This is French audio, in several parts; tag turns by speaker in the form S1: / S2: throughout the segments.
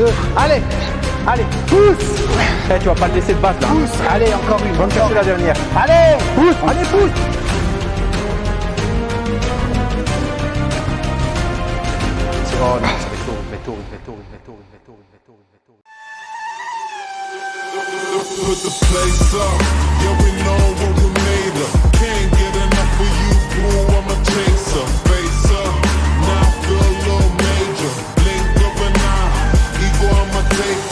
S1: 2, allez Allez, pousse
S2: Eh, tu vas pas le laisser de base là.
S1: Pousse Allez, encore une.
S2: Va me chercher la dernière.
S1: Allez Pousse Allez, pousse
S2: Oh non.
S3: Put the place up, yeah we know what we made of. Can't get enough of you, boo, I'm a chaser.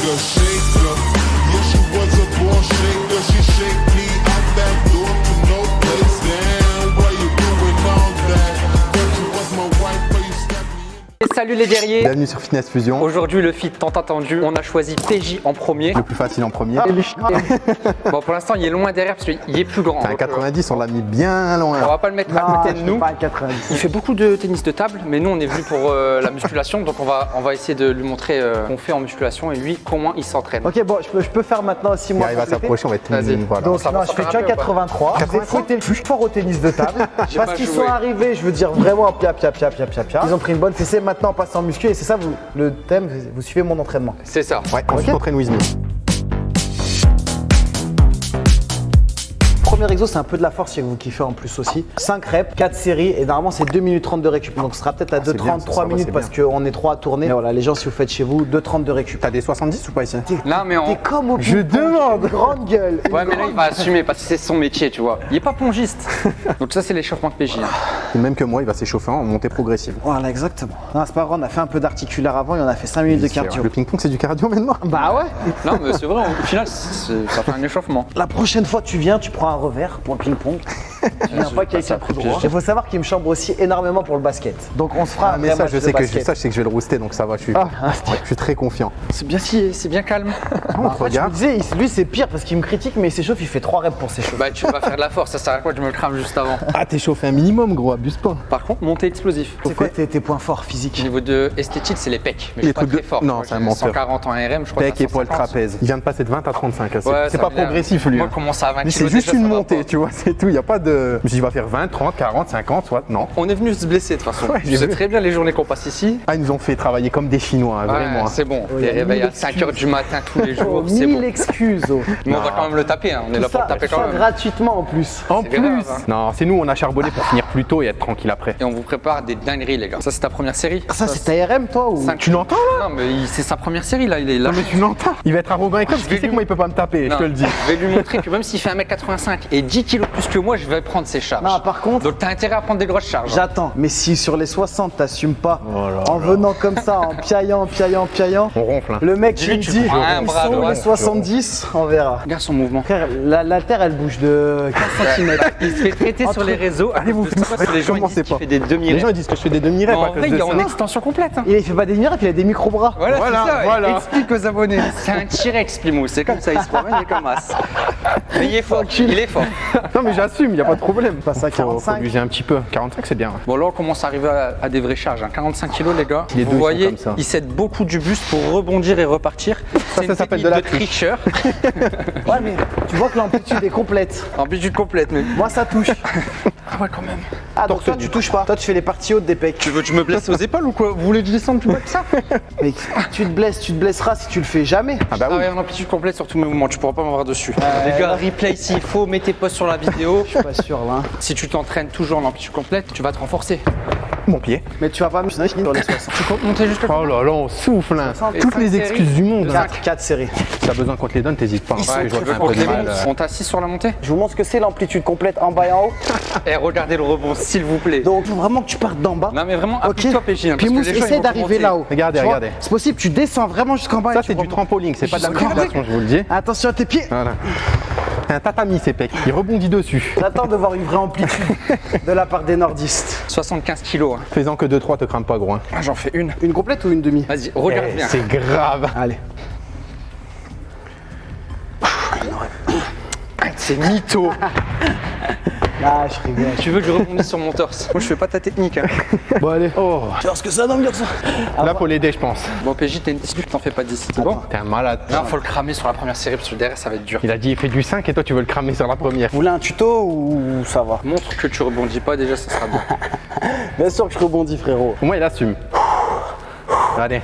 S3: shake shaker. Yeah, she was a born shaker, she shake
S4: Et salut les guerriers
S2: Bienvenue sur Fitness Fusion.
S4: Aujourd'hui le feat tant attendu, on a choisi PJ en premier.
S2: Le plus facile en premier.
S4: Bon pour l'instant il est loin derrière parce qu'il est plus grand. Euh,
S2: 90, on l'a mis bien
S4: On
S2: loin.
S4: va pas le mettre à côté de nous.
S1: pas un 90.
S4: Il fait beaucoup de tennis de table, mais nous on est venu pour euh, la musculation, donc on va, on va essayer de lui montrer euh, qu'on fait en musculation et lui comment il s'entraîne.
S1: Ok, bon, je peux, je peux faire maintenant aussi
S2: Il
S1: moi.
S2: arrive à s'approcher, on va être
S4: Vas-y.
S2: voilà.
S1: Donc, non, je fais déjà
S4: un peu,
S1: 83. J'ai
S2: 83.
S1: fouetté le plus fort au tennis de table. Parce qu'ils sont arrivés, je veux dire vraiment pia pia pia pia pia pia. Ils ont pris une bonne fessée, maintenant on passe en muscu et c'est ça vous, le thème, vous suivez mon entraînement.
S4: C'est ça.
S2: Ouais, on traîne with me.
S1: Premier exo, c'est un peu de la force si vous kiffez en plus aussi. 5 reps, 4 séries et normalement c'est 2 minutes 30 de récup. Donc ce sera peut-être à 2,30,
S2: ça,
S1: 3
S2: ça va,
S1: minutes parce qu'on est 3 à tourner. Mais voilà, les gens, si vous faites chez vous, 2,30 de récup.
S2: T'as des 70 ou pas ici
S4: Non mais on...
S1: T'es comme au
S2: Je demande.
S1: Grande gueule.
S4: Ouais mais là il va assumer parce que c'est son métier tu vois. Il est pas pongiste. Donc ça c'est l'échauffement de PJ. hein.
S2: Et même que moi, il va s'échauffer en montée progressive.
S1: Voilà, exactement. Non, c'est pas grave, on a fait un peu d'articulaire avant et on a fait 5 minutes de cardio.
S2: Le ping-pong, c'est du cardio maintenant?
S1: Bah ouais
S4: Non mais c'est vrai, au final c'est- ça fait un échauffement.
S1: La prochaine fois tu viens, tu prends un revers pour le ping-pong. tu viens pas quelqu'un
S4: fait
S1: droit. Il faut savoir qu'il me chambre aussi énormément pour le basket. Donc on se fera
S2: Ah,
S1: un
S2: mais ça, je
S1: de
S2: sais que je, ça, je sais que je vais le rooster, donc ça va, je suis,
S1: Ah,
S2: ouais, je suis très confiant.
S4: C'est bien si c'est bien calme.
S2: On te
S1: Je me
S2: regarde.
S1: disais, il- lui c'est pire parce qu'il me critique mais il s'échauffe, il fait 3 reps pour s'échauffer.
S4: Bah tu vas faire de la force, ça sert à quoi de me le crame juste avant.
S2: Ah, t'es chauffé un minimum, gros, abuse pas.
S4: Par contre, montée explosif.
S1: C'est quoi tes, tes points forts
S4: Au
S1: physiques
S4: niveau de esthétique, c'est les pecs. Mais je
S2: Les
S4: suis pas
S2: trucs
S4: très
S2: de-
S4: fort.
S2: non, c'est un menteur.
S4: 140 en RM, je crois.
S2: Pec,
S4: que
S2: épaule,
S4: 150.
S2: trapèze. Il vient de passer de 20 à 35. hein, C'est pas progressif, lui.
S4: Moi, commence à 20
S2: Lui, c'est juste une montée, tu vois, c'est tout. Il n'y a pas de. Je me suis dit, il va faire 20, 30, 40, 50, soit. Non.
S4: On est venu se blesser de toute façon.
S2: Ouais,
S4: je sais très bien les journées qu'on passe ici.
S2: Ah, ils nous ont fait travailler comme des Chinois, hein,
S4: Ouais,
S2: vraiment. hein.
S4: c'est bon.
S1: il y
S4: les
S1: a
S4: réveils à 5h
S1: excuses.
S4: du matin tous les
S1: Oh,
S4: jours, c'est
S1: mille
S4: bon.
S1: excuses. oh.
S4: Mais on va quand même le taper, hein. on est là pour
S1: ça,
S4: le taper
S1: ça
S4: quand même.
S1: gratuitement en plus.
S2: En
S4: C'est
S2: plus.
S4: grave, hein.
S2: Non, c'est nous, on a charbonné pour finir plus tôt et être tranquille après.
S4: Et on vous prépare des dingueries, les gars. Ça, c'est ta première série
S1: Ça c'est ta RM toi ou?
S2: Tu l'entends là?
S4: Non, mais c'est sa première série là, il est là.
S2: Non, mais tu l'entends Il va être arrogant
S4: vais
S2: sait
S4: lui-
S2: que moi, il peut pas me taper, je te le dis.
S4: Je vais lui montrer que même s'il fait 1m85 et 10 kg plus que moi, je vais prendre ses charges.
S1: Non, par contre-
S4: Donc t'as intérêt à prendre des grosses charges. hein.
S1: J'attends, mais si sur les 60 t'assumes pas,
S2: Oh là
S1: en venant comme ça, en piaillant, piaillant, piaillant,
S2: On ronfle. hein.
S1: le mec il me
S4: tu
S1: dit, ils
S4: bras
S1: sont
S4: droit,
S1: les
S4: tu
S1: 70, on verra.
S4: Regarde son mouvement.
S1: Frère, la, la terre elle bouge de 15 cm.
S4: Il se fait traiter sur les réseaux.
S2: Allez, vous
S4: les gens disent qu'il
S2: pas.
S4: fait des demi
S2: Les gens ils disent que je fais des demi-rêves
S4: En vrai, il est en extension complète. hein.
S1: Il fait pas des miracles, il a des micro-bras.
S4: Voilà,
S2: Voilà,
S4: c'est ça.
S2: voilà.
S4: Explique aux abonnés. C'est un T-Rex, Plimo. C'est comme ça, il se promène, il est comme as. Mais il est fort. Il est fort.
S2: Non, mais j'assume, il n'y a pas de problème.
S1: Passe à
S2: Faut-
S1: 45.
S2: Faut abuser un petit peu. 45, c'est bien.
S4: Bon, là, on commence à arriver à, à des vraies charges. hein. 45 kilos, les gars.
S2: Les ils
S4: Vous voyez,
S2: comme ça.
S4: il cède beaucoup du buste pour rebondir et repartir.
S2: Ça
S4: une
S2: s'appelle de la
S4: tricheur.
S1: Ouais, mais tu vois que l'amplitude est complète.
S4: Amplitude complète, mais.
S1: Moi ça touche.
S4: Ah ouais, quand même.
S1: Ah, donc toi tu touches pas. Toi tu fais les parties hautes des pecs.
S4: Tu veux que je me blesse aux épaules ou quoi? Vous voulez que je descende plus bas que ça?
S1: Mec, tu te blesses, tu te blesseras si tu le fais jamais.
S2: Ah bah
S4: Ah
S2: oui.
S4: ouais, en amplitude complète sur tous mes mouvements, tu pourras pas m'avoir dessus. les gars, replay s'il faut, mets tes posts sur la vidéo.
S1: Je suis pas sûr là.
S4: si tu t'entraînes toujours en amplitude complète, tu vas te renforcer.
S2: Mon pied.
S1: Mais tu vas pas me sur les 60.
S4: Tu comptes monter jusqu'à
S2: Oh là là, on souffle. hein. Toutes les
S4: séries.
S2: excuses du monde. hein.
S1: 4, 4 séries.
S2: Si t'as besoin qu'on te les donne, t'hésites pas. hein, je mal.
S4: On t'assise sur la montée
S1: Je vous montre ce que c'est l'amplitude complète en bas et en haut.
S4: Et regardez le rebond, s'il vous plaît.
S1: Donc faut vraiment que tu partes d'en bas.
S4: Non mais vraiment,
S1: Ok.
S4: appuie-toi PJ. hein,
S1: Puis Mousse, essaie d'arriver là-haut.
S2: Regardez, regardez.
S1: C'est possible, tu descends vraiment jusqu'en bas.
S2: Ça, c'est du trampoline, c'est pas de la je vous le dis.
S1: Attention à tes pieds.
S2: Voilà. C'est un tatami, ces pecs. Il rebondit dessus.
S1: J'attends de voir une vraie amplitude de la part des nordistes.
S4: 75 kilos. hein.
S2: Fais-en que 2-3, te crame pas, gros. hein.
S4: Ah, J'en fais une.
S1: Une complète ou une demi?
S4: Vas-y, regarde
S2: Eh,
S4: bien.
S2: C'est grave.
S1: Allez.
S4: C'est mytho.
S1: Ah, je rigole.
S4: tu veux que je rebondisse sur mon torse Moi, je fais pas ta technique. hein.
S2: Bon, allez. Oh.
S1: Tu vois ce que ça donne, garçon
S2: Là, faut l'aider, je pense.
S4: Bon, PJ, t'es une discute, t'en fais pas 10. C'est bon
S2: T'es un malade.
S4: Non, faut le cramer sur la première série parce que derrière, ça va être dur.
S2: Il a dit, il fait du 5 et toi, tu veux le cramer sur la première.
S1: Vous voulez un tuto ou ça va
S4: Montre que tu rebondis pas, déjà, ça sera bien.
S1: Bien sûr que je rebondis, frérot.
S2: Au moins, il assume. Allez.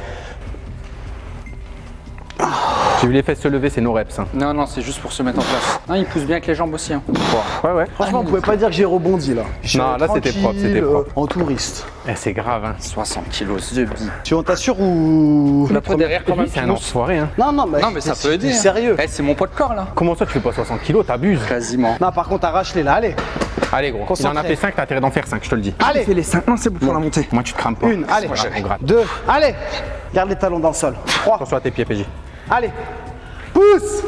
S2: J'ai vu les fesses se lever, c'est nos reps. hein.
S4: Non, non, c'est juste pour se mettre en place. Non, il pousse bien avec les jambes aussi. hein.
S2: Ouais, ouais.
S1: Franchement, vous pouvez pas dire que j'ai rebondi là.
S2: Non, là, c'était propre, c'était propre.
S1: euh, en touriste.
S2: Eh, c'est grave, hein.
S4: 60 kilos de billes.
S1: Tu on t'assure ou.
S4: Après, derrière, quand même,
S2: C'est un enfoiré, hein.
S1: Non, non, mais.
S4: Non, mais ça peut aider. hein.
S1: Sérieux.
S4: Eh, c'est mon poids de corps, là.
S2: Comment ça, tu fais pas 60 kilos T'abuses?
S4: Quasiment.
S1: Non, par contre, arrache-les là, allez.
S2: Allez, gros. Il en a
S1: Concentré.
S2: fait 5, t'as intérêt d'en faire 5, je te le dis.
S1: Allez.
S4: les 5. Non, c'est bon pour la montée.
S2: Moi, tu te crames pas.
S1: Une, allez.
S2: Moi, on gratte.
S1: Deux, allez. Garde les talons dans le sol. Trois,
S2: Attention à tes pieds, PJ.
S1: Allez. Pousse,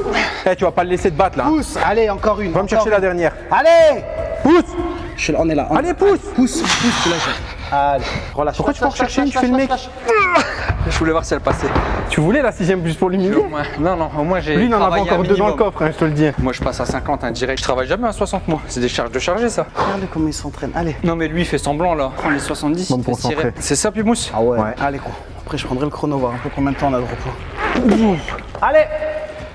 S2: Eh, tu vas pas le laisser te battre, là.
S1: pousse. Allez, encore une.
S2: Va me chercher
S1: une.
S2: la dernière.
S1: Allez.
S2: Pousse
S1: là, on est là. on-
S2: Allez, pousse
S1: Pousse, pousse, lâches. Allez, relâche.
S2: Pourquoi tu vas en chercher une, tu fais le mec
S4: Je voulais voir si elle passait.
S2: Tu voulais la sixième juste pour l'humilier
S4: Non, non, au moins j'ai.
S2: Lui, il en avait
S4: travaillé
S2: encore deux dans le coffre, hein, je te le dis.
S4: Moi, je passe à 50, hein, direct. Je travaille jamais à 60, moi. C'est des charges de charger, ça.
S1: Regardez comment il s'entraîne. Allez.
S4: Non, mais lui, il fait semblant, là. Prends les 70,
S2: Bon.
S4: C'est ça, Pimousse
S1: Ah ouais.
S2: Ouais.
S1: Allez, gros. Après, je prendrai le chrono, voir un peu combien de temps on a de repos. Allez.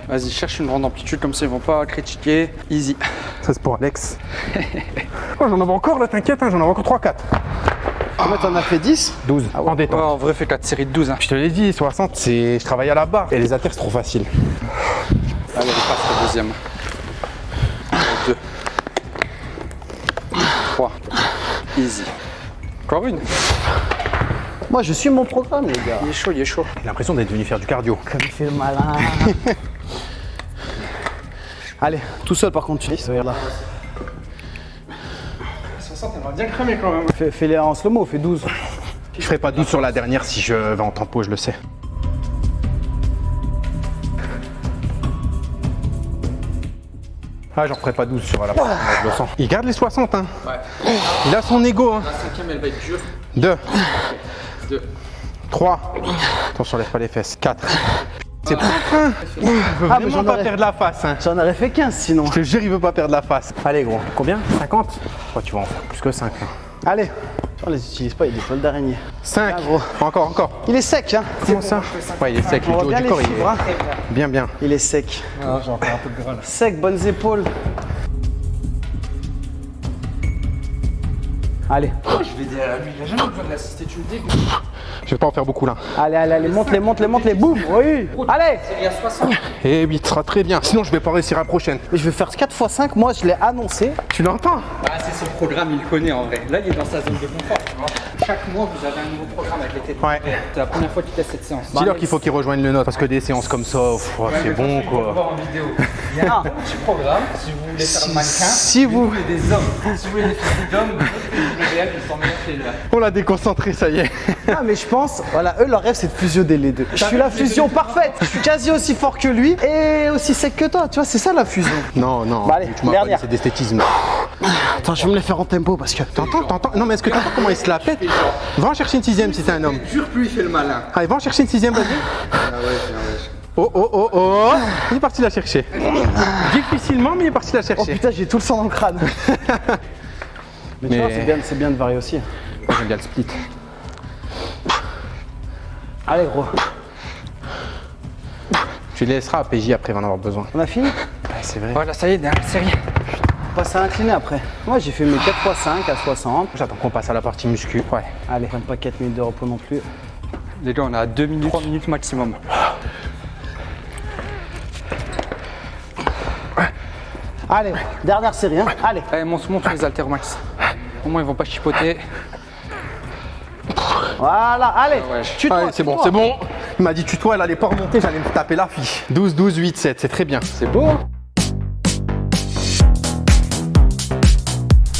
S4: Vas-y, cherche une grande amplitude, comme ça, ils vont pas critiquer. Easy.
S2: Ça, c'est pour Alex. oh, j'en avais encore, là, t'inquiète, hein, j'en avais encore 3-4.
S1: Combien t'en as fait 10
S2: 12. En
S4: Ouais,
S2: détente.
S4: en vrai, fais 4 séries de 12. Hein.
S2: Je te l'ai dit, 60, c'est. Je travaille à la barre. Et les haltères, c'est trop facile.
S4: Allez, il passe le deuxième. 2. 3. Easy. Encore une.
S1: Moi, je suis mon programme, les gars.
S4: Il est chaud, il est chaud.
S2: J'ai l'impression d'être venu faire du cardio.
S1: Comme il fait le malin. Allez, tout seul par contre, tu dis. Regarde là.
S4: 60, elle va bien cramer quand même.
S1: Fais- Fais-les en slow-mo, fais 12.
S2: Je ferai pas 12 sur la dernière si je vais en tempo, je le sais. Ah, j'en ferai pas 12 sur la première, je le sens. Il garde les 60, hein.
S4: Ouais.
S2: Il a son ego, hein.
S4: La cinquième, elle va être dure.
S2: 2,
S4: 2.
S2: 3. Attention, lève pas les fesses. 4. C'est propre, hein. Il veut
S1: Ah, mais j'en
S2: pas
S1: aurais-
S2: perdre la face, hein.
S1: J'en aurais fait 15 sinon.
S2: Je te jure, il veut pas perdre la face. Allez, gros. Combien? 50 Oh, tu vas en faire plus que 5.
S1: Allez. On les utilise pas, il est des poils d'araignée.
S2: 5.
S1: Ah, gros.
S2: Encore, encore.
S1: Il est sec, hein
S2: Comment ça? Ouais, il est sec.
S1: On
S2: Le haut
S1: bien
S2: du corps, il
S1: fibres, hein.
S2: est bien, bien.
S1: Il est sec.
S4: Ah, j'ai encore un peu de gras là.
S1: Sec, bonnes épaules. Allez,
S4: Je vais dire à lui, il a jamais besoin de l'assister, tu me dégoûtes.
S2: Je vais pas en faire beaucoup là.
S1: allez, allez, allez, monte-les, monte-les, monte-les, boum Oui Allez
S4: Il y a 60.
S2: Et 8 sera très bien. Sinon, je vais pas réussir à la prochaine.
S1: Mais je vais faire 4 x 5, moi je l'ai annoncé.
S2: Tu l'entends?
S4: Ah, c'est son programme, il le connaît en vrai. Là, il est dans sa zone de confort. Chaque mois, vous avez un nouveau programme avec les.
S2: Ouais.
S4: C'est la première fois qu'il teste cette séance.
S2: Dis-leur qu'il faut qu'ils rejoignent le nôtre parce que des séances comme ça, ouais, c'est bon quoi.
S4: voir en vidéo. Il y a un petit programme si vous voulez faire un mannequin.
S1: Si vous...
S4: voulez des hommes, si vous voulez des filles d'hommes, ils sont meilleurs là.
S2: On l'a déconcentré, ça y est.
S1: Ah mais je pense, voilà, eux leur rêve c'est de fusionner les deux. Je suis la fusion parfaite, je suis quasi aussi fort que lui et aussi sec que toi, tu vois, c'est ça la fusion.
S2: Non, non,
S1: Bah allez,
S2: tu m'as c'est d'esthétisme.
S1: Attends, je vais me les faire en tempo parce que...
S2: T'entends, t'entends? Non, mais est-ce que t'entends comment il se la Va en chercher une sixième si t'es un homme.
S4: Jure, plus il fait le malin.
S2: Allez, va en chercher une sixième, vas-y.
S4: Ah ouais, c'est un wesh.
S2: Oh, oh, oh, oh Il est parti la chercher. Difficilement, mais il est parti la
S1: Oh
S2: chercher.
S1: putain, j'ai tout le sang dans le crâne. mais, tu
S2: Mais-
S1: vois, c'est bien, c'est bien de varier aussi.
S2: Moi, J'aime bien le split.
S1: Allez gros,
S2: Tu laisseras à PJ après, il va en avoir besoin.
S1: on a fini?
S2: Ouais, c'est vrai.
S4: Voilà, ça y est, dernière série.
S1: On passe à l'incliné après. Moi j'ai fait mes 4 x 5 à 60.
S2: J'attends qu'on passe à la partie muscu. Ouais.
S1: Allez, prenne pas 4 minutes de repos non plus.
S4: Les gars, on a 2 minutes, 3 minutes maximum.
S1: Allez, dernière série, hein. Allez.
S4: Allez, monte, monte les haltères au max. Au moins, ils vont pas chipoter.
S1: Voilà, allez.
S4: Ouais.
S1: Tue-toi,
S2: Allez, c'est bon,
S1: tue-toi.
S2: c'est bon. Il m'a dit tutoie, elle allait pas remonter, j'allais me taper la fille. 12, 12, 8, 7, c'est très bien.
S4: C'est beau,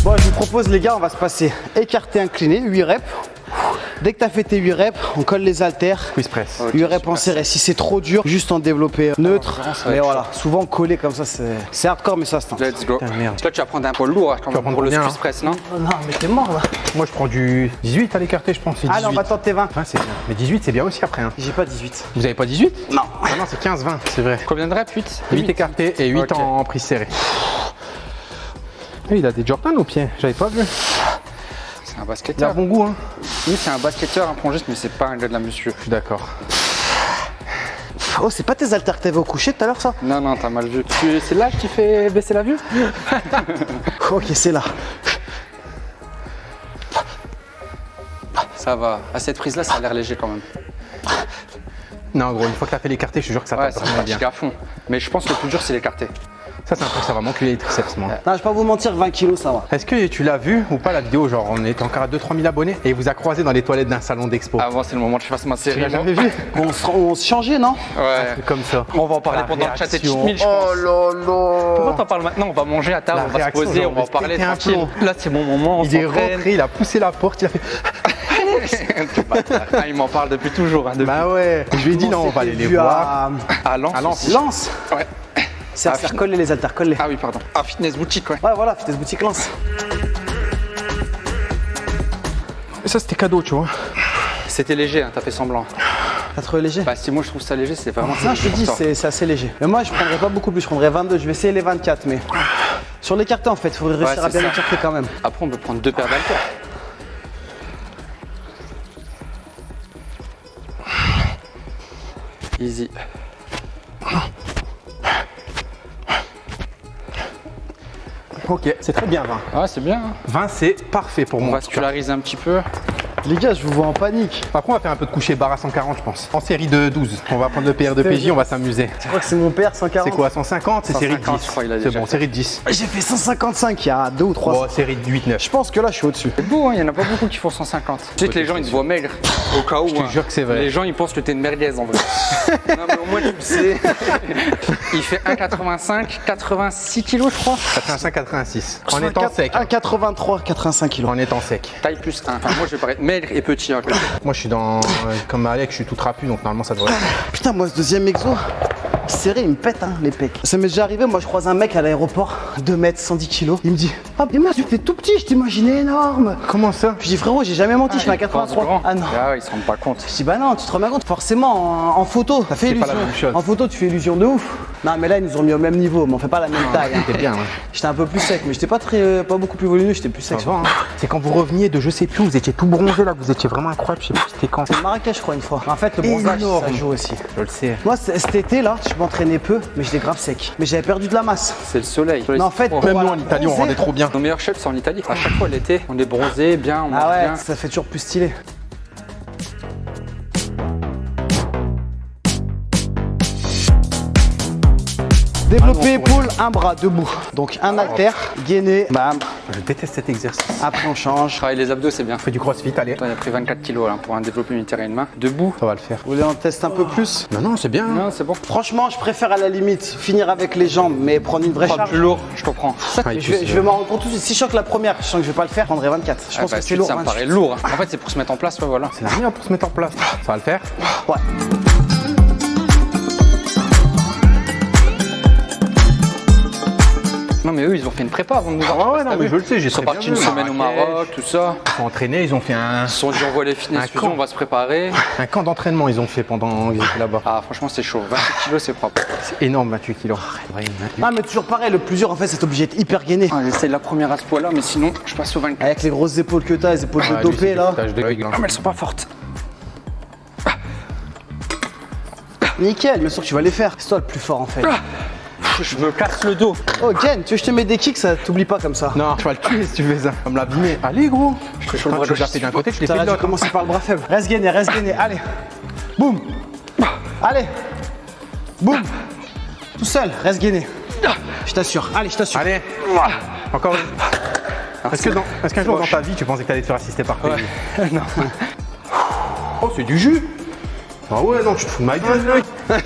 S1: Bon, je vous propose, les gars, on va se passer écarté, incliné, 8 reps. Dès que tu as fait tes 8 reps, on colle les haltères.
S2: Quiz press.
S1: 8 reps en serré. Si c'est trop dur, juste en développé neutre.
S4: ça va
S1: Mais voilà, souvent collé comme ça, c'est hardcore, mais ça se tente.
S4: Let's go. Là, tu vas prendre un poids lourd hein, quand même
S2: prendre
S4: pour le squeeze
S2: hein
S4: press, non
S1: Oh non, mais t'es mort là.
S2: Moi, je prends du 18 à l'écarté, je pense. c'est
S1: Allez, on
S2: 18.
S1: va tenter 20.
S2: Ouais, c'est bien. Mais 18, c'est bien aussi après. Hein.
S1: J'ai pas 18.
S2: Vous avez pas 18
S1: Non.
S2: Ah non, c'est 15, 20, c'est vrai.
S4: Combien de reps? 8
S2: 8 écartés et 8
S4: Ok.
S2: en prise serrée. Il a des Jordan au pied, j'avais pas vu.
S4: C'est un
S2: Il a
S4: basketteur.
S2: bon goût, hein.
S4: Oui, c'est un basketteur, un plongiste, mais c'est pas un gars de la muscu.
S2: Je suis d'accord.
S1: Oh, c'est pas tes haltères que t'avais au coucher tout à l'heure, ça?
S4: Non, non, t'as mal vu. C'est l'âge qui fait baisser la vue?
S1: Ok, c'est là.
S4: Ça va. À cette prise-là, ça a l'air léger quand même.
S2: Non, gros, une fois que t'as fait l'écarté, je te jure que ça
S4: Ouais,
S2: vraiment bien.
S4: à fond. Mais je pense que le plus dur, c'est l'écarté.
S2: Ça, c'est un truc, ça va m'enculer les triceps, moi.
S1: Non, je vais pas vous mentir, 20 kilos, ça va.
S2: Est-ce que tu l'as vu ou pas la vidéo Genre, on était encore à 2-3 000 abonnés et il vous a croisé dans les toilettes d'un salon d'expo?
S4: Avant, c'est le moment que je fasse ma série.
S2: jamais vu?
S1: On se, on se changeait, non?
S4: Ouais.
S2: Comme ça.
S4: On va en parler
S2: La
S4: pendant le chat et
S2: réaction.
S4: cheat meal, je pense.
S2: Oh là là
S4: Pourquoi t'en parles maintenant? On va manger à table,
S2: La
S4: on va se poser,
S2: genre,
S4: on va en parler tranquille. Là, c'est mon moment. on
S2: Il est rentré, il a poussé la porte, il a fait.
S4: Ah, il m'en parle depuis toujours. Hein, depuis...
S2: Bah ouais. Je lui ai dit non, on va aller les voir.
S1: À...
S4: À Lens.
S2: À
S4: Ouais.
S1: C'est à
S4: Ah,
S1: faire coller les haltères, coller.
S4: Ah oui, pardon. Ah, fitness boutique, ouais.
S1: Ouais, voilà, fitness boutique Lance.
S2: Ça, c'était cadeau, tu vois.
S4: C'était léger, hein, t'as fait semblant.
S1: T'as trouvé léger
S4: Bah, si moi je trouve ça léger, c'est vraiment.
S1: Non, je te dis, c'est assez léger. Mais moi, je prendrais pas beaucoup plus, je prendrais 22. Je vais essayer les 24, mais. Sur l'écarté, en fait, il faudrait réussir
S4: Ouais,
S1: à bien
S4: c'est ça.
S1: écarter quand même.
S4: Après, on peut prendre deux paires d'haltères. Easy.
S2: Ok, c'est très bien, 20.
S4: Ouais, c'est bien. hein.
S2: 20, c'est parfait pour
S4: On
S2: moi.
S4: vascularise un petit peu.
S1: Les gars, je vous vois en panique.
S2: Après, on va faire un peu de coucher barre à 140, je pense. En série de 12. On va prendre le PR de PJ, on va s'amuser.
S1: Je crois que c'est mon père, 140.
S2: C'est quoi, 150 C'est série de
S4: 150,
S2: 10.
S4: je crois, il a
S2: C'est bon,
S4: fait.
S2: série de 10.
S1: J'ai fait 155 il y a deux ou trois
S2: Bon, série de 8-9.
S1: Je pense que là, je suis au-dessus.
S4: C'est beau, hein, il y en a pas beaucoup qui font 150. Tu sais que les gens ils te voient maigre. Au cas où.
S2: Je te
S4: hein.
S2: jure que c'est vrai.
S4: Les gens ils pensent que t'es une merguez en vrai. non mais au moins tu le sais. il fait 1,85, 86 kilos je crois.
S2: Ça fait un 5,86. En étant sec.
S1: 1,83, 85 kilos.
S2: En étant sec.
S4: Taille plus 1. Enfin, moi je vais paraître maigre et petit. hein,
S2: Moi, je suis dans. euh, Comme Alex, je suis tout trapu, donc normalement, ça devrait.
S1: Putain, moi, ce deuxième exo, serré, il me pète hein, les pecs. Ça m'est déjà arrivé, moi, je croise un mec à l'aéroport, 2 mètres, 110 kilos. Il me dit Ah, mais moi, tu fais tout petit, je t'imaginais énorme.
S2: Comment ça?
S1: Je dis Frérot, j'ai jamais menti, je fais un
S4: Ils pensent
S1: 83.
S4: grand.
S1: Ah non.
S4: Ah, ils se rendent pas compte.
S1: Je dis bah non, tu te rends bien compte, forcément en, en photo, ça fait
S2: pas
S1: illusion.
S2: la même chose.
S1: En photo, tu fais illusion de ouf. Non, mais là, ils nous ont mis au même niveau, mais on fait pas la même taille. hein.
S2: Bien, ouais.
S1: J'étais un peu plus sec, mais j'étais pas très, euh, pas beaucoup plus volumineux, j'étais plus sec.
S2: Hein. C'est quand vous reveniez de je sais plus, vous étiez tout bronzé là, vous étiez vraiment incroyable, je sais plus c'était quand.
S1: C'est le Marrakech, je crois, une fois. En fait, le bronzage,
S2: Énorme.
S1: ça joue aussi.
S2: Je le sais.
S1: Moi, cet été là, je m'entraînais peu, mais j'étais grave sec. Mais j'avais perdu de la masse.
S4: C'est le soleil.
S1: Mais en fait,
S2: Même nous en Italie, on rendait trop bien.
S4: Nos meilleurs chefs c'est en Italie. À chaque fois l'été, on est bronzé, bien, on
S1: Ah ouais,
S4: bien.
S1: ça fait toujours plus stylé. Développer épaule, un bras debout. Donc un haltère, gainé, bam.
S2: Je déteste cet exercice.
S1: Après on change.
S4: Travailler les abdos, c'est bien.
S2: On fait du crossfit, allez.
S4: Toi, il a pris 24 kilos là, pour un développé unitaire et une main. Debout.
S2: Ça va le faire.
S1: Vous voulez en tester un peu plus?
S2: Non, non, c'est bien.
S4: Non, c'est bon.
S1: Franchement, je préfère à la limite finir avec les jambes, mais prendre une vraie
S4: Pas
S1: charge.
S4: plus lourd, je comprends.
S2: Ah,
S1: Je vais,
S2: c'est-
S1: je vais m'en rendre compte tout de suite. Si je sens que la première, je sens que je vais pas le faire, je prendrai 24. Je
S4: Ah
S1: pense
S4: bah,
S1: que c'est lourd.
S4: Ça me
S1: 28.
S4: paraît lourd. En fait, c'est pour se mettre en place, ouais, voilà.
S2: C'est la rien pour se mettre en place. Ça va le faire
S1: Ouais.
S4: Non, mais eux, ils ont fait une prépa avant de nous
S2: Ah
S4: avoir.
S2: ouais, non, mais je le sais, j'ai
S4: Ils sont partis une semaine au. Maroc, tout ça.
S2: Ils sont entraînés, ils ont fait un,
S4: Ils se sont dit, on voit les fitness
S2: Un
S4: fusion,
S2: camp.
S4: on va se préparer.
S2: un camp d'entraînement, ils ont fait pendant qu'ils étaient là-bas.
S4: Ah, franchement, c'est chaud. 28 kilos, c'est propre.
S2: C'est énorme, 28 kilos. Ouais, 28.
S1: Ah, mais toujours pareil, le plus dur en fait, c'est obligé d'être hyper gainé.
S4: Ah, J'essaye la première à ce poids-là, mais sinon, je passe au 24.
S1: Avec les grosses épaules que t'as, les épaules de dopé là.
S4: Ah, mais elles sont pas fortes.
S1: Nickel, bien sûr que tu vas les faire. C'est toi le plus fort en fait.
S4: Je me casse le dos.
S1: Oh, Ken, tu veux que je te mets des kicks, ça t'oublie pas comme ça.
S2: Non, tu vas le tuer si tu fais ça. Comme l'abîmer. Allez, gros. Je
S4: chaud le bras gauche.
S2: d'un côté, je l'ai fait de l'autre.
S1: commencer par le bras faible. Reste gainé, reste gainé. Allez. Boum. Allez. Boum. Tout seul, reste gainé. Je t'assure. Allez, je t'assure.
S2: Allez. Encore une. Est-ce que dans- qu'un jour dans ta vie, tu pensais que t'allais te faire assister par PJ
S4: non.
S2: Oh, c'est du jus Ah ouais, non, tu te fous de ma gueule.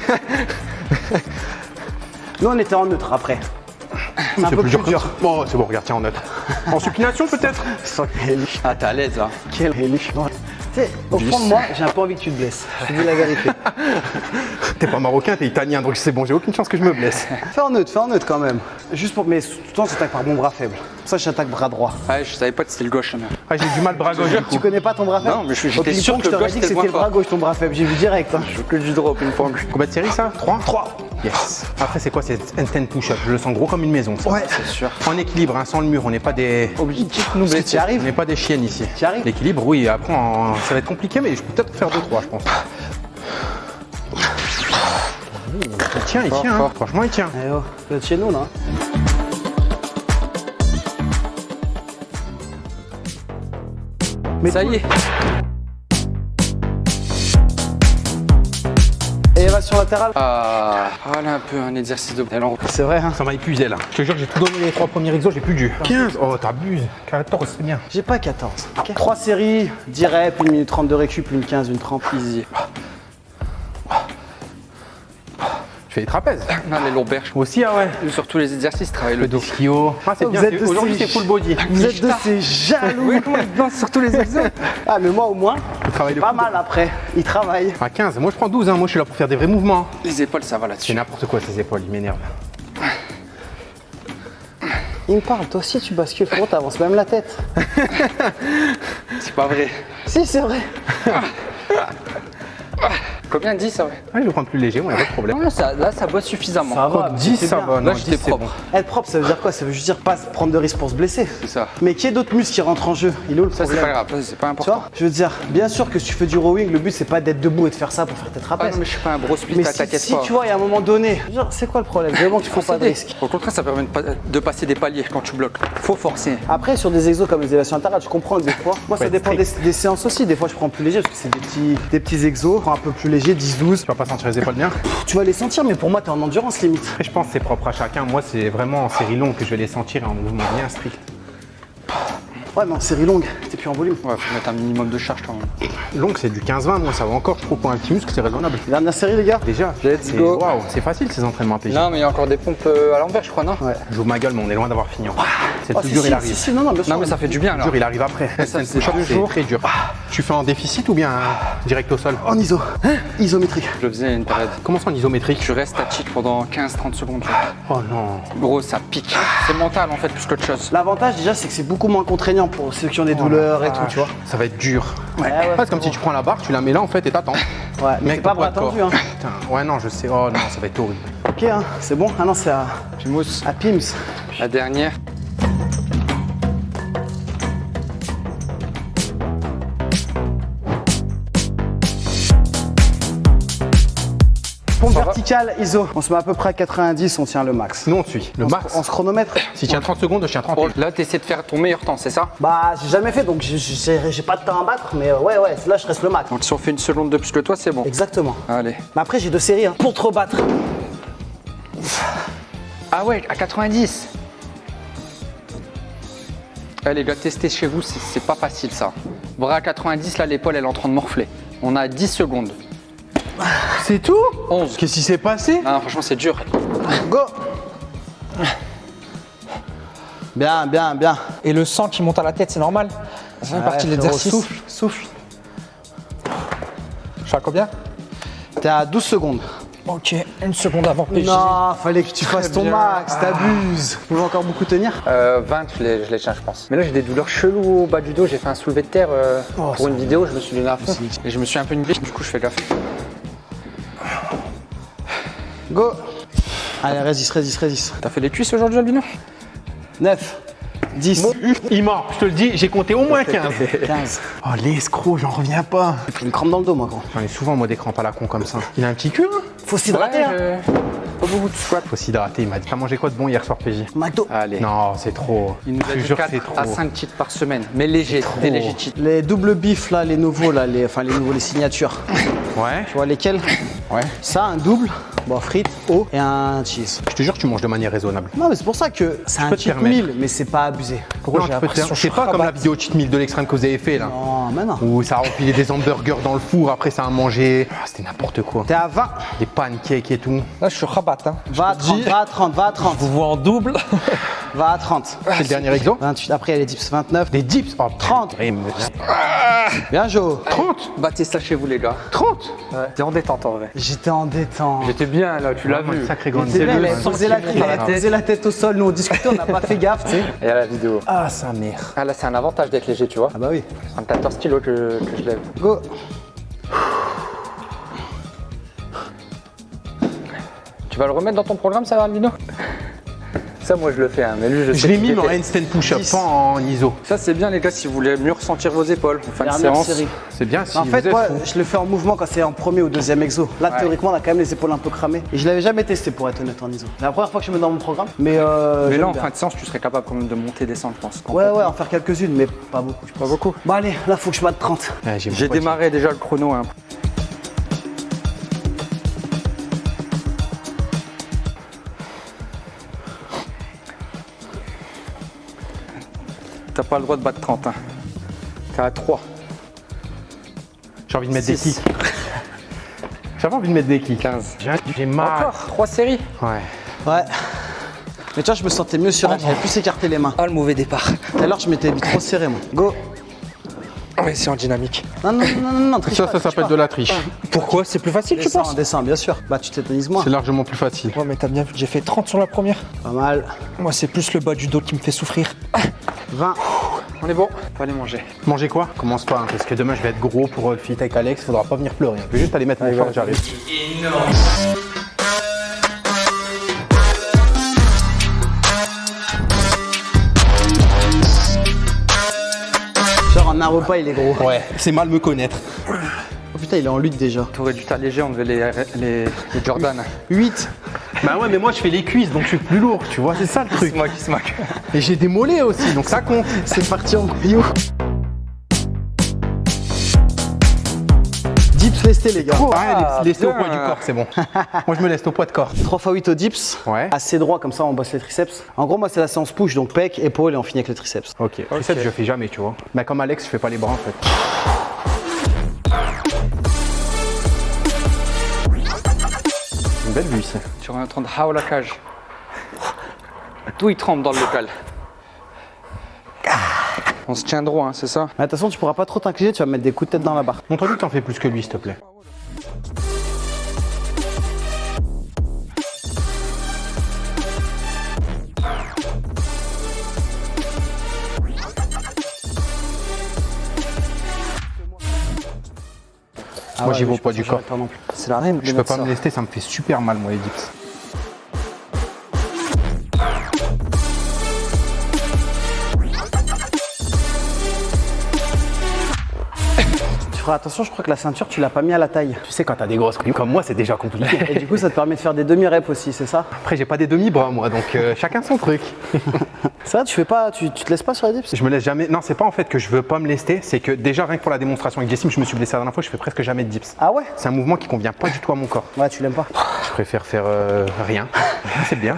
S1: Nous, on était en neutre après. C'est un peu plus dur.
S2: Bon, c'est bon, regarde, tiens, en neutre. En supination, peut-être
S1: quel.
S4: Ah, t'es à l'aise là.
S1: Quel élu. Tu sais, au fond de moi, j'ai un peu envie que tu te blesses. Je te dis la vérité.
S2: T'es pas marocain, t'es italien, donc c'est bon, j'ai aucune chance que je me blesse.
S1: Fais en neutre, fais en neutre quand même. Juste pour. Mais tout le temps, j'attaque par mon bras faible. Pour ça, j'attaque bras droit.
S4: Ouais, je savais pas que c'était le gauche. mais-
S2: Ah, j'ai du mal bras gauche,
S1: Tu connais pas ton bras faible
S4: Non, mais je suis-
S1: Au
S4: j'étais sûr que
S1: je
S4: le
S1: t'aurais
S4: gauche,
S1: dit que
S4: c'était le
S1: c'était le
S4: point
S1: bras gauche ton bras faible. J'ai vu direct. hein.
S4: Je veux que du droit au ping-pong.
S2: Combien de séries, ça 3 3. Yes. Après, c'est quoi C'est handstand push-up. Je le sens gros comme une maison, ça.
S1: Ouais.
S4: C'est sûr.
S2: En équilibre, hein, sans le mur, on n'est pas des.
S4: Objectif, nous.
S2: On n'est pas des chiennes ici.
S1: Tu arrives
S2: L'équilibre, oui, après, en- ça va être compliqué, mais je peux peut-être faire 2-3, je pense. Il tient, il tient, hein.
S4: fort.
S2: franchement, il tient.
S1: Eh oh, chez nous là. Mais
S4: Ça y est.
S1: Élévation latérale.
S4: Ah, voilà un peu un exercice de.
S1: C'est vrai, hein.
S2: Ça m'a épuisé là. Je te jure, j'ai tout donné les trois premiers exos, j'ai plus dur. 15 Oh, t'abuses. 14, c'est bien.
S1: J'ai pas 14. ok 3 séries, 10 reps, 1 minute 30 de récup, une 15, une 30, easy.
S2: Fais les trapèzes.
S4: Non, les lombaires.
S2: Moi aussi, ah ouais.
S4: Sur tous les exercices, travaille le
S2: Le
S4: dos.
S2: doskio. Ah, c'est
S1: Vous
S2: bien.
S1: êtes
S2: c'est-
S1: de
S2: Aujourd'hui,
S1: ces-
S2: c'est full body.
S1: Vous êtes de ces jaloux.
S4: Oui, comment sur tous les exos
S1: Ah, mais moi au moins, pas mal après. Il travaille.
S2: À 15. Moi, je prends 12. Hein. Moi, je suis là pour faire des vrais mouvements.
S4: Les épaules, ça va
S2: C'est
S4: là-dessus.
S2: n'importe quoi, ces épaules. Il m'énerve.
S1: Il me parle, toi aussi tu bascules, frérot, t'avances même la tête.
S4: C'est pas vrai.
S1: Si, c'est vrai.
S4: Combien 10 ça vrai
S2: Ah, je vais prendre plus léger, moi, il a pas de problème.
S4: Non, ça, Là, ça boit suffisamment.
S1: Ça va,
S2: 10,
S1: c'est
S2: ça va. Non,
S4: Là, j'étais
S2: 10, c'est
S4: propre.
S2: bon.
S1: Être propre, ça veut dire quoi? Ça veut juste dire pas prendre de risques pour se blesser.
S4: C'est ça.
S1: Mais qu'il y ait d'autres muscles qui rentrent en jeu, il est où le
S4: Ça, c'est
S1: problème
S4: pas grave. Ça, c'est pas
S1: Tu
S4: important.
S1: vois Je veux dire, bien sûr que si tu fais du rowing, le but c'est pas d'être debout et de faire ça pour faire tes
S4: Ah
S1: trapèzes.
S4: non, mais je suis pas un gros split,
S1: si,
S4: t'inquiète
S1: si
S4: pas.
S1: tu vois, il y a un moment donné, je veux dire, c'est quoi le problème? Vraiment que tu prends pas de risques.
S4: Au contraire, ça permet de, pas- de passer des paliers quand tu bloques. Faut forcer.
S1: Après, sur des exos comme les élévations latérales, je comprends des fois. Moi, ça
S2: Ouais,
S1: dépend des, séances aussi. Des fois, je prends plus léger parce que c'est des petits, exos, prends un peu plus léger, 10-12.
S2: Tu vas pas sentir les épaules bien
S1: Tu vas les sentir, mais pour moi, t'es en endurance limite.
S2: Après, je pense que c'est propre à chacun. Moi, c'est vraiment en série longue que je vais les sentir et en mouvement bien strict.
S1: Ouais, mais en série longue, t'es plus en volume.
S4: Ouais, faut mettre un minimum de charge quand même.
S2: Longue, c'est du 15-20. Moi, ça va encore. Je trouve pour un petit muscle, c'est raisonnable.
S1: Dernière série, les gars
S2: Déjà,
S4: Let's
S2: c'est
S4: go.
S2: waouh, c'est facile ces entraînements PJ.
S4: Non, mais il y a encore des pompes euh, à l'envers, je crois, non?
S1: Ouais.
S2: Je joue ma gueule, mais on est loin d'avoir fini. encore. C'est le
S1: Oh, si,
S2: dur,
S1: si,
S2: il arrive.
S1: si, si, non, non, bien sûr.
S4: Non, mais ça fait du bien
S2: dur, il arrive après. C'est très dur. Tu fais en déficit ou bien direct au sol?
S1: En iso. Isométrique.
S4: Je le faisais une période.
S2: Comment ça en isométrique?
S4: Tu restes statique pendant 15-30 secondes. vois.
S2: Oh non.
S4: Gros, ça pique. C'est mental en fait, plus qu'autre chose.
S1: L'avantage, déjà, c'est que c'est beaucoup moins contraignant pour ceux qui ont des douleurs et tout, tu vois.
S2: Ça va être dur.
S1: Ouais, ouais,
S2: c'est comme si tu prends la barre, tu la mets là en fait et t'attends.
S1: Ouais, mais c'est pas bras tendu, hein.
S2: Putain, ouais, non, je sais. Oh non, ça va être horrible.
S1: Ok, hein, c'est bon. Ah non, c'est à, à Pims.
S4: la dernière.
S1: Pompe
S4: Ça va
S1: verticale, ISO. On se met à peu près à 90, on tient le max.
S2: Nous, on suit. Le
S1: On
S2: max.
S1: se- On se chronomètre
S2: Si tu tiens 30 secondes, je tiens 30.
S4: Bon, là, tu essaies de faire ton meilleur temps, c'est ça?
S1: Bah, j'ai jamais fait, donc j'ai- pas de temps à battre, mais euh, ouais, ouais, là, je reste le max.
S4: Donc, si on fait une seconde de plus que toi, c'est bon.
S1: Exactement.
S4: Allez.
S1: Mais après, j'ai deux séries, hein, pour te rebattre.
S4: Ah ouais, à 90 Eh les gars, testez chez vous, c'est c'est pas facile ça. Bras à 90, là, l'épaule, elle est en train de morfler. On a 10 secondes.
S2: C'est tout
S4: 11.
S2: Qu'est-ce qui s'est passé
S4: Non, franchement, c'est dur.
S1: Go Bien, bien, bien.
S5: Et le sang qui monte à la tête, c'est normal Ça fait
S1: Ouais,
S5: partie de l'exercice.
S1: Souffle, souffle.
S5: Je suis à combien
S1: T'es à 12 secondes.
S5: Ok, une seconde avant PJ.
S1: Non, fallait que tu fasses ton
S4: bien.
S1: max, t'abuses. Vous pouvez encore beaucoup tenir
S4: Euh, 20, je les, je les tiens, je pense. Mais là, j'ai des douleurs cheloues au bas du dos. J'ai fait un soulevé de terre euh,
S1: Oh,
S4: pour une vidéo. Je me suis donné à fond. Et je me suis un peu nivelé. Du coup, je fais gaffe.
S1: Go Allez, résiste, résiste, résiste.
S4: T'as fait les cuisses aujourd'hui, Albino
S1: 9, 10,
S2: Il ment, je te le dis, j'ai compté au moins 15.
S1: 15.
S2: Oh, l'escroc, j'en reviens pas.
S1: J'ai pris une crampe dans le dos, moi, gros.
S2: J'en ai souvent, moi, des crampes à la con comme ça. Il a un petit cul, hein
S1: Faut s'hydrater, hein.
S4: Pas beaucoup de squat.
S2: Faut s'hydrater, il m'a dit. T'as mangé quoi de bon hier soir, PJ
S1: McDo.
S4: Allez.
S2: Non, c'est trop.
S4: Il nous
S2: Je
S4: a dit
S2: jure que
S4: 4
S2: c'est trop.
S4: à 5 titres par semaine. Mais léger, des légers titres.
S1: Les doubles bifs, là, les nouveaux, là, les, enfin, les nouveaux, les signatures.
S2: Ouais,
S1: Tu vois lesquels?
S2: Ouais.
S1: Ça, un double, bon, frites, eau et un cheese.
S2: Je te jure que tu manges de manière raisonnable.
S1: Non, mais c'est pour ça que c'est un cheat meal, mais c'est pas abusé. Pourquoi
S2: C'est
S1: je
S2: pas comme la vidéo cheat meal de l'extrême que vous avez fait là.
S1: Non, mais non.
S2: Où ça a empilé des hamburgers dans le four, après ça a mangé. Ah, C'était n'importe quoi.
S1: T'es à 20,
S2: Des pancakes et tout.
S5: Là, je suis rabat. Hein.
S1: va à 30, va à 30, va à 30,
S5: Vous vois en double.
S1: va à 30.
S2: C'est le dernier exo
S1: 28, après, il y a les dips 29.
S2: Des dips Oh,
S1: 30.
S2: purée, me-
S1: Bien, Jo.
S2: 30
S4: Battez ça chez vous, les gars.
S2: 30
S4: T'es en détente en vrai.
S1: J'étais en détente.
S4: J'étais bien là, tu l'as
S2: Vraiment
S4: vu.
S2: une sacrée grande
S1: C'est avait posé la,
S4: qui tête.
S1: posé la tête au sol, nous on discutait, on n'a pas fait gaffe, tu sais.
S4: Et à la vidéo.
S2: Ah, sa mère.
S4: Ah là, c'est un avantage d'être léger, tu vois.
S1: Ah bah oui.
S4: C'est un 14 kilos que, que je lève.
S1: Go.
S4: Tu vas le remettre dans ton programme, ça, Albino Ça, moi, je le fais, hein, mais lui, je sais
S2: Je l'ai mis en handstand push-up,
S1: 10.
S2: pas en ISO.
S4: Ça, c'est bien, les gars, si vous voulez mieux ressentir vos épaules en fin de séance.
S2: C'est bien si
S1: en
S2: vous
S1: fait,
S2: êtes
S1: moi,
S2: fou.
S1: je le fais en mouvement quand c'est en premier ou deuxième exo. Là,
S4: Ouais.
S1: théoriquement, on a quand même les épaules un peu cramées. Et je l'avais jamais testé pour être honnête en ISO. C'est la première fois que je me mets dans mon programme. Mais, euh,
S4: Mais là, en
S1: bien.
S4: fin de séance, tu serais capable quand même de monter et descendre, je pense.
S1: Ouais, ouais, en faire quelques-unes, mais pas beaucoup. je pense.
S4: Pas beaucoup.
S1: Bon, allez, là, faut que je batte 30.
S2: Ouais, mon
S4: J'ai démarré déjà le chrono. hein. T'as pas le droit de battre 30. Hein. T'es à 3.
S2: J'ai envie de mettre des kicks. J'avais envie de mettre des kicks.
S4: 15.
S2: J'ai mal.
S4: Encore 3 séries.
S2: Ouais.
S1: Ouais. Mais tu vois, je me sentais mieux sur elle, j'avais plus écarté les mains.
S5: Ah, le mauvais départ.
S1: Tout à l'heure, je m'étais trop serré, moi. Go.
S5: Ouais, c'est en dynamique.
S1: Non, non, non, non, non, triche
S2: Ça,
S1: pas,
S2: ça s'appelle de la triche.
S5: Pourquoi? C'est plus facile, tu penses?
S1: descends, bien sûr. Bah, tu tétanises moins.
S2: C'est largement plus facile.
S5: Ouais, mais t'as bien vu que j'ai fait 30 sur la première.
S1: Pas mal.
S5: Moi, c'est plus le bas du dos qui me fait souffrir.
S1: 20.
S4: On est bon. Faut aller manger.
S2: Manger quoi? Commence pas, hein, parce que demain je vais être gros pour euh, le fit avec Alex, faudra pas venir pleurer. Je vais juste aller mettre mon short, j'arrive.
S1: Genre, en un repas, il est gros.
S2: Ouais, c'est mal me connaître.
S1: Putain, il est en lutte déjà.
S4: T'aurais dû t'alléger, on devait les, les, les Jordan.
S1: 8.
S2: Bah ouais, mais moi je fais les cuisses, donc je suis plus lourd, tu vois, c'est ça le truc.
S4: C'est moi qui se moque.
S2: Et j'ai des mollets aussi, donc ça compte.
S1: C'est parti en couillou. Dips lesté, les gars.
S2: Ah, laissez au
S4: bien.
S2: poids du corps, c'est bon. moi je me laisse au poids de corps.
S1: 3 x 8 au dips.
S2: Ouais.
S1: Assez droit, comme ça, on bosse les triceps. En gros, moi, c'est la séance push, donc pec, épaule, et on finit avec les triceps.
S2: Ok. Triceps, je fais jamais, tu vois. Mais comme Alex, je fais pas les bras en fait. Belle vue ici.
S4: Tu es en train de hao la cage. Tout il tremble dans le local. On se tient droit, hein, c'est ça
S1: Mais attention, tu pourras pas trop t'incliner, tu vas mettre des coups de tête dans la barre.
S2: Montre-lui que t'en fais plus que lui, s'il te plaît. Moi, j'y vais au poids du corps.
S4: C'est la.
S2: Je peux pas me lester, ça me fait super mal, moi, les dips.
S1: Feras attention, je crois que la ceinture, tu l'as pas mis à la taille.
S2: Tu sais, quand t'as des grosses couilles comme moi, c'est déjà compliqué.
S1: Et du coup, ça te permet de faire des demi-reps aussi, c'est ça?
S2: Après, j'ai pas des demi-bras, moi, donc euh, chacun son truc.
S1: Ça, tu fais pas, tu, tu te laisses pas sur les dips?
S2: Je me laisse jamais. Non, c'est pas en fait que je veux pas me lester, c'est que déjà, rien que pour la démonstration avec Jessim, je me suis blessé la dernière fois, je fais presque jamais de dips.
S1: Ah ouais?
S2: C'est un mouvement qui convient pas du tout à mon corps.
S1: Ouais, tu l'aimes pas.
S2: Je préfère faire euh, rien. c'est bien.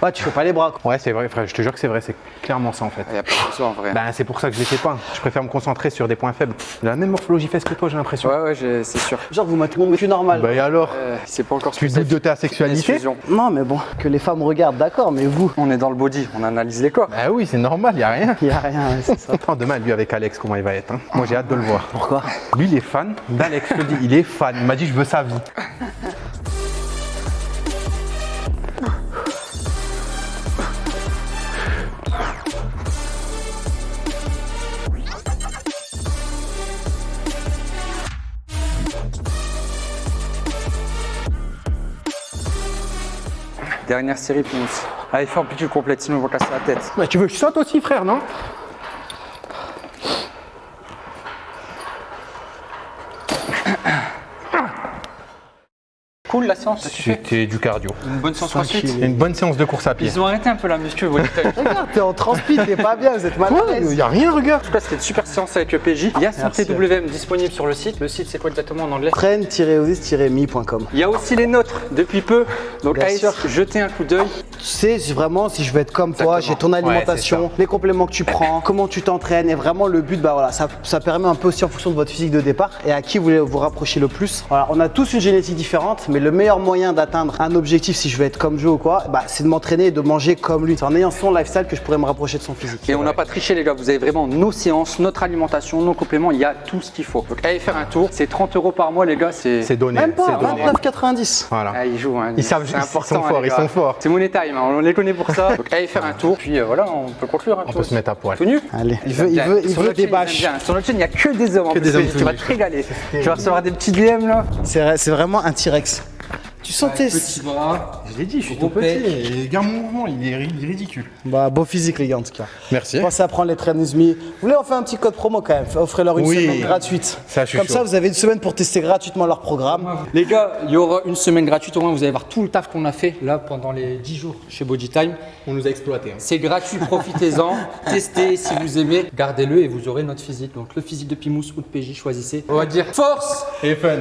S1: Ouais, tu fais pas les bras. quoi.
S2: Ouais, c'est vrai, frère, je te jure que c'est vrai, c'est clairement ça en fait.
S4: Il n'y a pas de en vrai.
S2: Ben, c'est pour ça que je les fais pas. Je préfère me concentrer sur des points faibles. La même morphologie fesse que toi, j'ai l'impression.
S4: Ouais, ouais, j'ai- c'est sûr.
S1: Genre, vous mettez mon cul normal.
S2: Bah et alors
S4: Euh, c'est pas encore
S2: Tu doutes de ta sexualité.
S1: Non, mais bon, que les femmes regardent, d'accord, mais vous,
S4: On est dans le body, on analyse les corps.
S2: Bah oui, c'est normal, y a rien.
S1: il y a rien, ouais, c'est ça.
S2: Attends, demain, lui avec Alex, comment il va être hein Moi, j'ai hâte de le voir.
S1: Pourquoi
S2: Lui, il est fan d'Alex, je te le dis, il est fan. Il m'a dit, je veux sa vie.
S4: Dernière série, Pinous. Allez, fais amplitude complète, sinon on va casser la tête.
S2: Bah, tu veux que je saute aussi, frère, non?
S4: Cool la séance,
S2: C'était du cardio.
S4: Une bonne séance crossfit.
S2: Une bonne séance de course à pied.
S4: Ils ont arrêté un peu la muscu. En
S1: Regarde, t'es en transpi, t'es pas bien, vous êtes mal à
S2: Il
S1: l'aise.
S2: y a rien, regarde.
S4: tout cas, c'était une super séance avec le PJ. Il y a son. TWM disponible sur le site. Le site, c'est quoi exactement en anglais
S1: Train-osis-me.com.
S4: Il y a aussi les nôtres depuis peu. Donc,
S1: Bien
S4: allez
S1: sûr.
S4: jeter un coup d'œil.
S1: Tu sais vraiment si je veux être comme toi, j'ai ton alimentation, les compléments que tu prends, comment tu t'entraînes et vraiment le but bah voilà, ça, ça permet un peu aussi en fonction de votre physique de départ et à qui vous voulez vous rapprocher le plus. Voilà, on a tous une génétique différente, mais le meilleur moyen d'atteindre un objectif si je veux être comme Joe ou quoi, bah, c'est de m'entraîner et de manger comme lui. C'est en ayant son lifestyle que je pourrais me rapprocher de son physique.
S4: Et on n'a pas triché les gars, vous avez vraiment nos séances, notre alimentation, nos compléments, il y a tout ce qu'il faut. Donc allez faire un tour, c'est 30 euros par mois les gars, c'est...
S2: C'est donné.
S1: Même pas,
S2: c'est donné.
S1: 29,90.
S2: Voilà.
S4: Ah, ils jouent, hein.
S2: Ils savent-
S4: C'est
S2: ils
S4: important,
S2: sont
S4: hein,
S2: forts, ils sont forts.
S4: C'est Money Time, hein, on les connaît pour ça. Donc allez faire un tour, puis euh, voilà, on peut conclure un
S2: On
S4: peu.
S2: peut se mettre à poil.
S4: Tout nu
S1: Allez, il veut, il veut, il
S4: Sur
S1: veut
S4: notre
S1: des bâches.
S4: Sur notre chaîne, il n'y a que des hommes. en plus.
S2: des hommes
S4: Tu vas te régaler. Tu vas recevoir des petits DM là.
S1: C'est vraiment un T-Rex. Tu sentais.
S4: bras.
S2: Je l'ai dit, je suis
S4: Gros
S2: tout petit. regarde mon mouvement, il est, ri- il est ridicule.
S1: Bah, beau physique, les gars, en tout cas.
S2: Merci.
S1: Pensez à prendre les Train With Me. Vous voulez, on fait un petit code promo quand même. Offrez-leur une
S2: Oui.
S1: semaine gratuite.
S2: Ça, je suis
S1: Comme
S2: chaud.
S1: ça, vous avez une semaine pour tester gratuitement leur programme.
S5: Les gars, il y aura une semaine gratuite au moins, vous allez voir tout le taf qu'on a fait là pendant les 10 jours chez Bodytime.
S2: On nous a exploité.
S5: C'est gratuit, profitez-en, testez si vous aimez, gardez-le et vous aurez notre physique. Donc le physique de Pimous ou de PJ, choisissez. On va dire force
S2: Et fun.